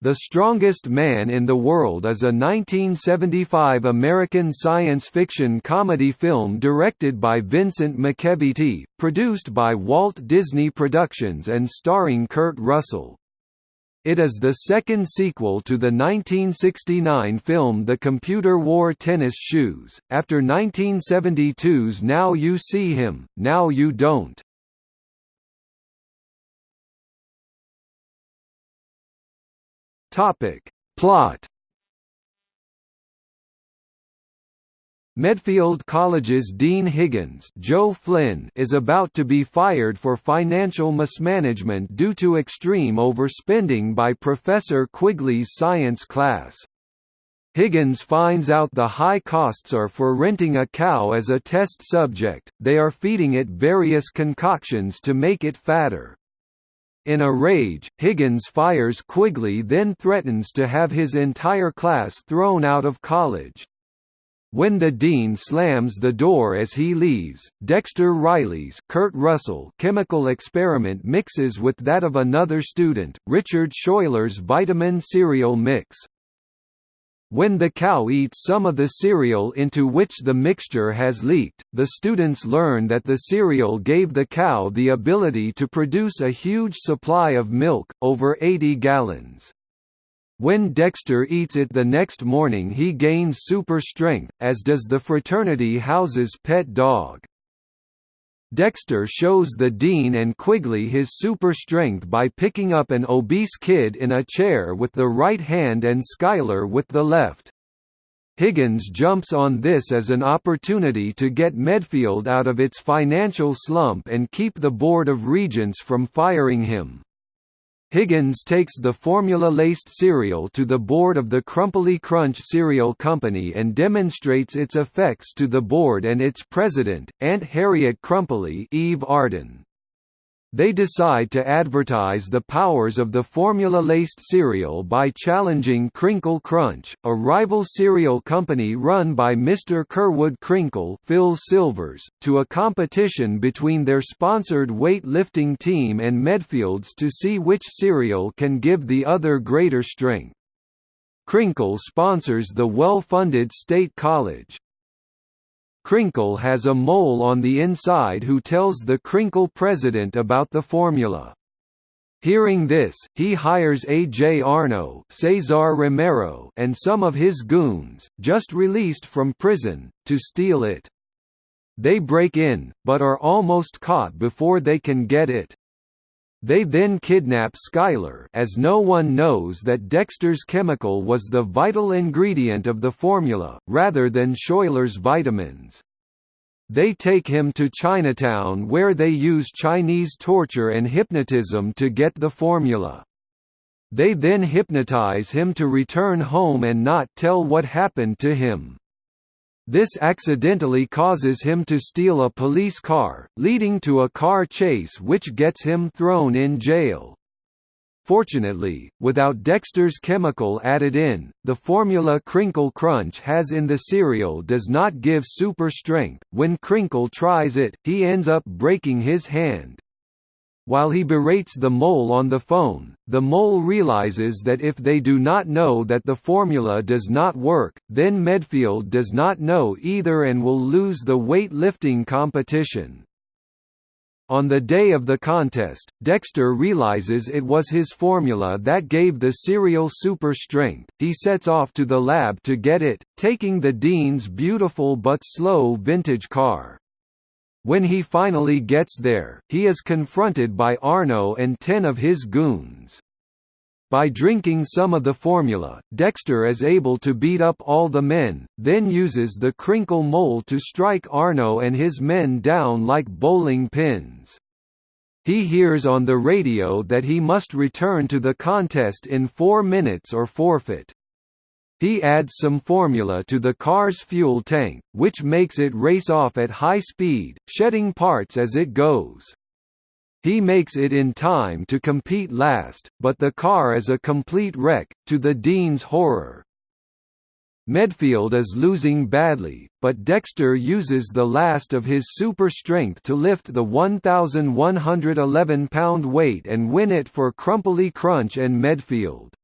The Strongest Man in the World is a 1975 American science fiction comedy film directed by Vincent McEveety, produced by Walt Disney Productions and starring Kurt Russell. It is the second sequel to the 1969 film The Computer Wore Tennis Shoes, after 1972's Now You See Him, Now You Don't. Topic. Plot Medfield College's Dean Higgins Joe Flynn is about to be fired for financial mismanagement due to extreme overspending by Professor Quigley's science class. Higgins finds out the high costs are for renting a cow as a test subject, they are feeding it various concoctions to make it fatter. In a rage, Higgins fires Quigley then threatens to have his entire class thrown out of college. When the dean slams the door as he leaves, Dexter Riley's Kurt Russell chemical experiment mixes with that of another student, Richard Schuyler's vitamin cereal mix. When the cow eats some of the cereal into which the mixture has leaked, the students learn that the cereal gave the cow the ability to produce a huge supply of milk, over 80 gallons. When Dexter eats it the next morning he gains super strength, as does the fraternity house's pet dog. Dexter shows the Dean and Quigley his super strength by picking up an obese kid in a chair with the right hand and Schuyler with the left. Higgins jumps on this as an opportunity to get Medfield out of its financial slump and keep the Board of Regents from firing him. Higgins takes the formula-laced cereal to the board of the Crumply Crunch Cereal Company and demonstrates its effects to the board and its president, Aunt Harriet Crumply Eve Arden. They decide to advertise the powers of the formula-laced cereal by challenging Crinkle Crunch, a rival cereal company run by Mr. Kerwood Crinkle Phil Silvers, to a competition between their sponsored weight-lifting team and Medfield's to see which cereal can give the other greater strength. Crinkle sponsors the well-funded State College. Crinkle has a mole on the inside who tells the Crinkle president about the formula. Hearing this, he hires A.J. Arno Cesar Romero and some of his goons, just released from prison, to steal it. They break in, but are almost caught before they can get it. They then kidnap Schuyler as no one knows that Dexter's chemical was the vital ingredient of the formula, rather than Schuyler's vitamins. They take him to Chinatown where they use Chinese torture and hypnotism to get the formula. They then hypnotize him to return home and not tell what happened to him. This accidentally causes him to steal a police car, leading to a car chase which gets him thrown in jail. Fortunately, without Dexter's chemical added in, the formula Crinkle Crunch has in the cereal does not give super strength. When Crinkle tries it, he ends up breaking his hand. While he berates the mole on the phone, the mole realizes that if they do not know that the formula does not work, then Medfield does not know either and will lose the weight lifting competition. On the day of the contest, Dexter realizes it was his formula that gave the cereal super strength. He sets off to the lab to get it, taking the Dean's beautiful but slow vintage car. When he finally gets there, he is confronted by Arno and ten of his goons. By drinking some of the formula, Dexter is able to beat up all the men, then uses the crinkle mole to strike Arno and his men down like bowling pins. He hears on the radio that he must return to the contest in four minutes or forfeit. He adds some formula to the car's fuel tank, which makes it race off at high speed, shedding parts as it goes. He makes it in time to compete last, but the car is a complete wreck, to the Dean's horror. Medfield is losing badly, but Dexter uses the last of his super strength to lift the 1,111 pound weight and win it for Crumply Crunch and Medfield.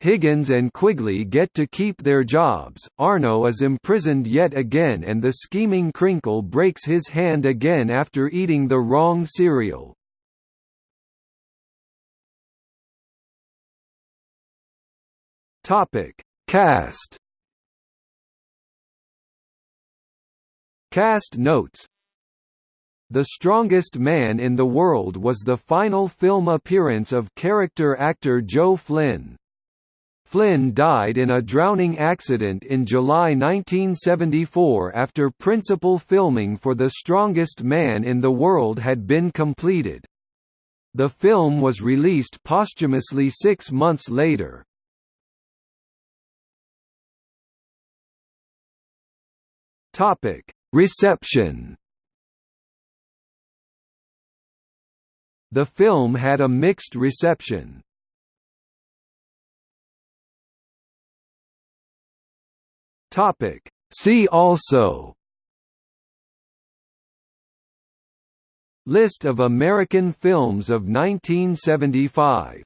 Higgins and Quigley get to keep their jobs, Arno is imprisoned yet again and the scheming Crinkle breaks his hand again after eating the wrong cereal. Cast Cast notes The Strongest Man in the World was the final film appearance of character actor Joe Flynn. Flynn died in a drowning accident in July 1974 after principal filming for The Strongest Man in the World had been completed. The film was released posthumously six months later. Reception The film had a mixed reception. Topic. See also List of American films of 1975